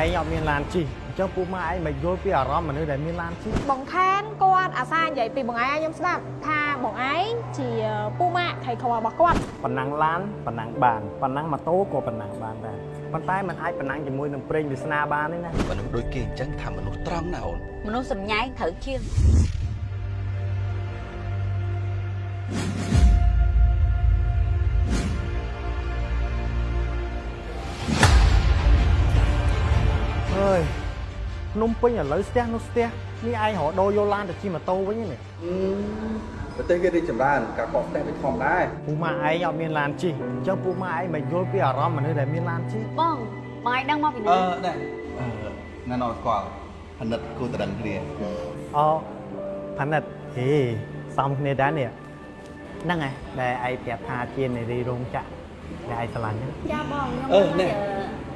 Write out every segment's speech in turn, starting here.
ឯងអត់មានឡានជិះអញ្ចឹងពូម៉ាក់ឯងមិនយល់ពីអារម្មណ៍មនុស្សដែលមានឡានជិះបងខានគាត់អាសានិយាយពីបងឯងឲ្យខ្ញុំស្ដាប់ថាបងឯងជាពូម៉ាក់ថៃក្ររបស់គាត់ប៉ុណ្ណឹងឡានប៉ុណ្ណឹងបានប៉ុណ្ណឹងម៉ូតូក៏ប៉ុណ្ណឹងបានដែរប៉ុន្តែมันអាចប៉ុណ្ណឹងជាមួយនឹងប្រេងវាសនាបានទេណាមនុស្សដូចគេអញ្ចឹងថាមនុស្សត្រង់ណាអូនមនុស្សសម្ញែងត្រូវជាង ភ្នំពេញឥឡូវស្ទះនោះស្ទះនេះឯងរកដូរយកឡានទៅជិះម៉ូតូវិញនេះប្រទេសគេរីកចម្រើនការកកស្ទះវាធម្មតាពូម៉ាក់ឯងអត់មានឡានជិះអញ្ចឹងពូម៉ាក់ឯងមិនយល់ពីអារម្មណ៍មនុស្សដែលមានឡានជិះបងបងឯងដឹងមកពីអឺណាដែរអឺណានអត់ស្គាល់ផនិតគូតដឹងគ្នាអូផានិតហេសំគ្នាដែរនេះហ្នឹងឯងដែលឯងប្រាប់ថាជានារីរោងចក្រដែលឯងស្រឡាញ់ហ្នឹងចាបងខ្ញុំអឺណែ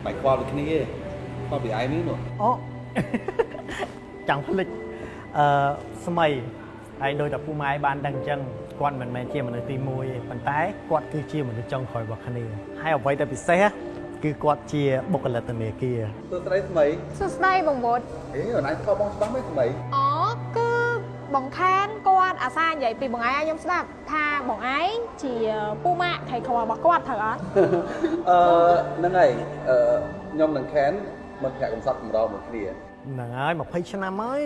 បាយខ្វល់ដូចគ្នាទេខ្វល់ពីឯងនេះនោះអូ ចង់ភ្លេចអឺស្មីហើយដោយតែពូម៉ែបានដឹងអញ្ចឹងគាត់មិនមែនជាមនុស្សទី1ទេប៉ុន្តែគាត់គឺជាមនុស្សចុងក្រោយរបស់គ្នាហើយអ្វីដែលពិសេសគឺគាត់ជាបុគ្គលិកធនាគារសួស្ដីស្មីសួស្ដីបងវុតអេអូនឯងស្គាល់បងច្បាស់មែនស្មីអូគឺបងខានគាត់អាសានិយាយពីបងឯងឲ្យខ្ញុំស្ដាប់ថាបងឯងជាពូម៉ាក់ថៃក្ររបស់គាត់ត្រូវអត់អឺហ្នឹងហើយអឺខ្ញុំនឹងខានមិនប្រាក់កំសត់កម្រមួយគ្នា ហ្នឹងហើយ20ឆ្នាំហើយ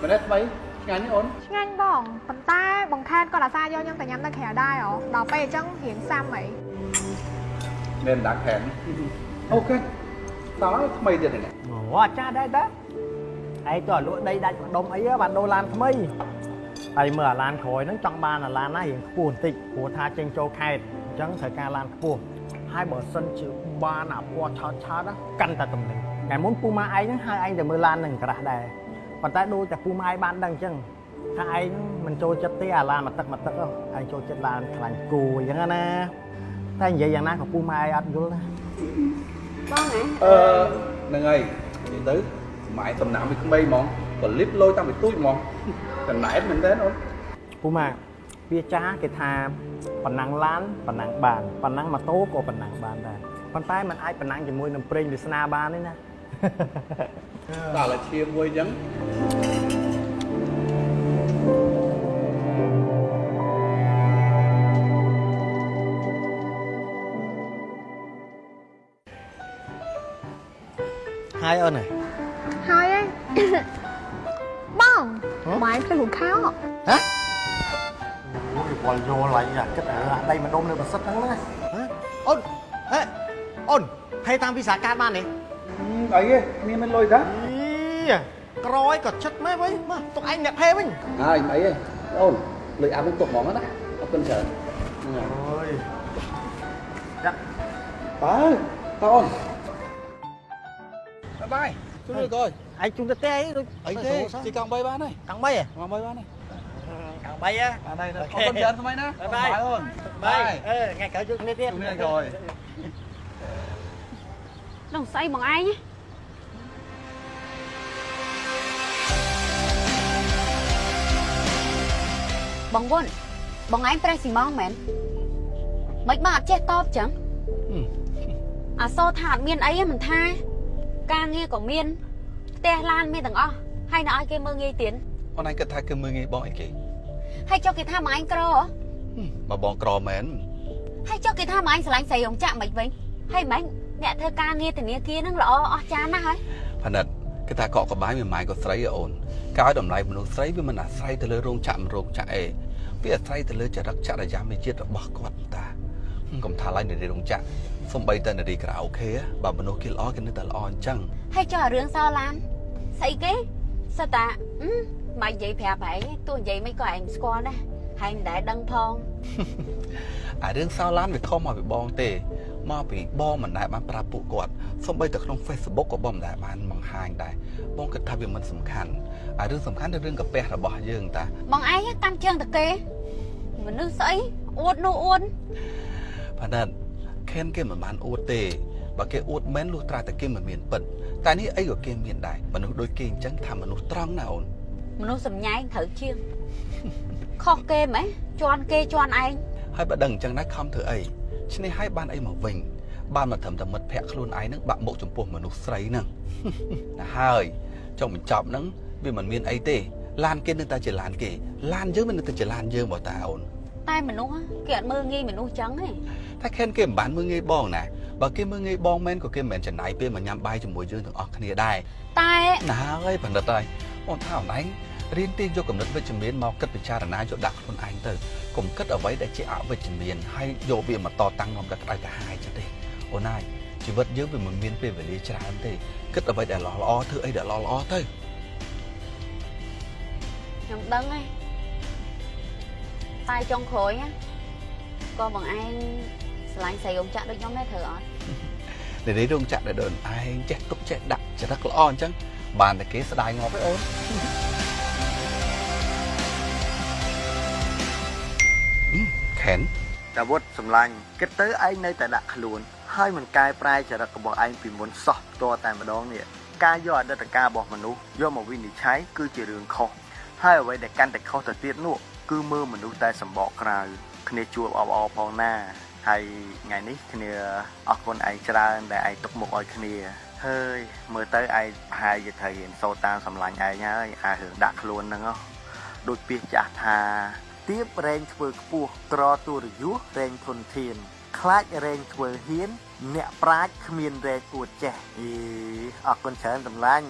មែនទេស្មីឆ្ងាញ់ទេអូនឆ្ងាញ់បងប៉ុន្តែបងខានគាត់អាសាយកខ្ញុំទៅញ៉ាំនៅក្រៅដែរអូដល់ពេលអញ្ចឹងរៀងសាំអីមែនដាក់ខានអូខេតើថ្មីទៀតហ្នឹងអូអាចារ្យដែរតាឯងទៅលក់ដីដាច់ម្ដុំអីហ៎បានដូរឡានថ្មីហើយមើលអាឡានក្រោយហ្នឹងចង់បានអាឡានណារៀងខ្ពស់បន្តិចព្រោះថាចេញចូលខេត្តអញ្ចឹងត្រូវការឡានខ្ពស់ ហើយបើសិនជាបានអាពណ៌ឆោតឆោតណាកាន់តែតំណែងតែមុនពូម៉ាឯងហ្នឹងហៅឯងទៅមើលឡាននឹងក្រាស់ដែរប៉ុន្តែដូចតែពូម៉ាឯងបានដឹងអញ្ចឹងថាឯងមិនចូលចិត្តទេអាឡានមកទឹកមកទឹកហ៎ឯងចូលចិត្តឡានខ្លាញ់គូអញ្ចឹងណាតែនិយាយយ៉ាងណាក៏ពូម៉ាឯងអត់យល់ដែរបងណាអឺហ្នឹងហើយនិយាយទៅម៉ែសំណាំពីក្មេងហ្មងក៏លិបលយតាំងពីទូចហ្មងកណែតមែនទេអូនពូម៉ាវាចាគេថា ប៉ុណ្ណឹងឡានប៉ុណ្ណឹងបានប៉ុណ្ណឹងម៉ូតូក៏ប៉ុណ្ណឹងបានដែរប៉ុន្តែมันអាចប៉ុណ្ណឹងជាមួយនឹងប្រេងវាសនាបានទេណាដល់តែឈាមមួយអញ្ចឹងហើយអូនហ៎ហើយឯងបងហ៎ម៉ែភ្លេចហូបខោហ៎ អូយវល់យល់ឡាញអាគិតអាដៃម្ដុំនៅប្រសិទ្ធហ្នឹងណាហ៎អូនហេអូនហេតាមវិសាការបានទេអីទេគ្នាមានលុយតាអីក្រយក៏ចិត្តមែនវិញមកទុកឯងអ្នកភេវិញហើយអីទេអូនលុយអាប់នឹងទុកហ្មងណាអរគុណច្រើនហ្នឹងហើយអូយចាក់បើតអូនបាយជួយទៅកយឯងជុំទៅទេអីដូចអីទេជីកង់3បានហើយកង់បីហ៎កង់3បានហើយ កង់បីហ៎បានហើយអអូរខេគុណច្រើនស្មៃណាបាយបាយអូនបាយអឺថ្ងៃក្រោយជួបគ្នាទៀតជួយនេះកយនោះស្អីបងឯងបងវុនបងឯងប្រេះស៊ីម៉ងមែនមិនបងអត់ចេះតបចឹងអាសូរថាអត់មានអីទេមិនថា ការងារក៏មានផ្ទះឡានមានទាំងអស់ហើយនៅឲ្យគេមើងងាយទៀតអូនឯងគិតថាគឺមើងងាយបងអីគេ ហើយចុះគេថាបងឯងក្រហ៎បើបងក្រមែនហើយចុះគេថាបងឯងស្រឡាញ់ស្រីរោងចក្រមិនវិញហើយមិនអ្នកធ្វើការងារធនាគារហ្នឹងល្អអស្ចារ្យណាស់ហើយផនិតគេថាកក់កបាយមួយម៉ាយក៏ស្រីឯអូនកាយតម្លៃមនុស្សស្រីវាមិនអាស្រ័យទៅលើរោងចក្រមិនរោងចក្រអេវាអាស្រ័យទៅលើចរិតចរិយាមេជាតិរបស់គាត់តាកុំថាឡើយនារីរោងចក្រសំបីតែនារីក្រៅអូខេបើមនុស្សគេល្អគេនៅតែល្អអញ្ចឹងហើយចុះអារឿងសឡានស្អីគេសិតតាអឺ មិននិយាយប្រាប់ឯងទោះនិយាយមិនក៏ឯងស្គាល់ដែរហើយមិនដែលដឹងផងអារឿងសោឡានវាខុសមកពីបងទេមកពីបងមិនដែលបានប្រាប់ពួកគាត់សំបីតែក្នុង Facebook ក៏បងមិនដែលបានបង្ហាញដែរបងគិតថាវាមិនសំខាន់អារឿងសំខាន់គឺរឿងកាពះរបស់យើងតាបងឯងកាន់ជើងតាគេមនុស្សស្អីអួតនោះអួតផានិតខេនគេមិនបានអួតទេបើគេអួតមែនលុះត្រាតែគេមិនមានពិតតែនេះអីក៏គេមានដែរមនុស្សដូចគេអញ្ចឹងថាមនុស្សត្រង់ណាអូន មនុស្សសម្ញែងត្រូវជាងខុសគេហ្មងជន់គេជន់ឯងហើយបើដឹងអញ្ចឹងដែរខំធ្វើអីឈ្នេះឲ្យបានអីមកវិញបានមកត្រឹមតែមិត្តភក្តិខ្លួនឯងហ្នឹងបាក់មុខចំពោះមនុស្សស្រីហ្នឹងណាហើយចុងបញ្ចប់ហ្នឹងវាមិនមានអីទេឡានគេនៅតែជាឡានគេឡានយើងមិននៅតែជាឡានយើងបងតាអូនតែមនុស្សគេអត់មើលងាយមនុស្សចឹងទេតែខែនគេមិនបានមើលងាយបងណាបើគេមើលងាយបងមែនក៏គេមិនមែនចំណាយពេលមកញ៉ាំបាយជាមួយយើងទាំងអស់គ្នាដែរតែណាហើយបណ្ឌិតហើយ អូនថាអូនឯងរៀនទីយកកំណត់វិជ្ជមានមកគិតពិចារណាយកដាក់ខ្លួនឯងទៅកុំគិតអ្វីដែលជាអវិជ្ជមានហើយយកវាមកតតាំងនាំតែក្តៅក្រហាយចឹងទេអូនហើយជីវិតយើងវាមិនមានពេលវេលាច្រើនទេគិតអ្វីដែលល្អល្អធ្វើអីដែលល្អល្អទៅខ្ញុំដឹងហើយតែចុងក្រោយណាក៏បងឯងឆ្លាញ់ស្រីអងចាក់ដូចខ្ញុំដែរត្រូវអត់និយាយរោងចក្រដែលដូនឯងចេះទុកចេះដាក់ចរិតល្អអញ្ចឹង បានតែគេស្ដាយងាប់ឯអូនខែនតាវុធសម្លាញ់គិតទៅឯងនៅតែដាក់ខ្លួន ហើយមិនកែប្រែចរិតរបស់ឯងពីមុនសោះផ្ទាល់តែម្ដងនេះការយកអតីតកាលរបស់មនុស្សយកមកវិនិច្ឆ័យគឺជារឿងខុសហើយអ្វីដែលកាន់តែខុសទៅទៀតនោះគឺមើលមនុស្សតែសម្បកក្រៅគ្នាជួបអបអរផងណា ហើយថ្ងៃនេះគ្នាអរគុណឯងច្រើនដែលឯងទុកមុខឲ្យគ្នាហើយមើលទៅឯងប្រហែលជាត្រូវរៀនសូត្រតាមសម្លាញ់ឯងហើយអារឿងដាក់ខ្លួនហ្នឹងហ៎ដូចពាក្យចាស់ថាទៀបរែងធ្វើខ្ពស់ក្រទូរយុះរែងធនធាន ខ្លាចរែងធ្វើហ៊ាន អ្នកប្រាជ្ញគ្មានរែងអួតចេះអីអរគុណច្រើនតម្លាញ់